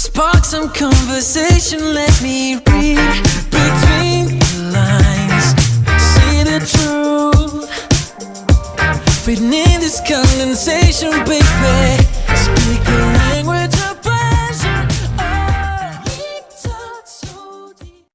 Spark some conversation, let me read between the lines. See the truth. Written in this condensation, baby.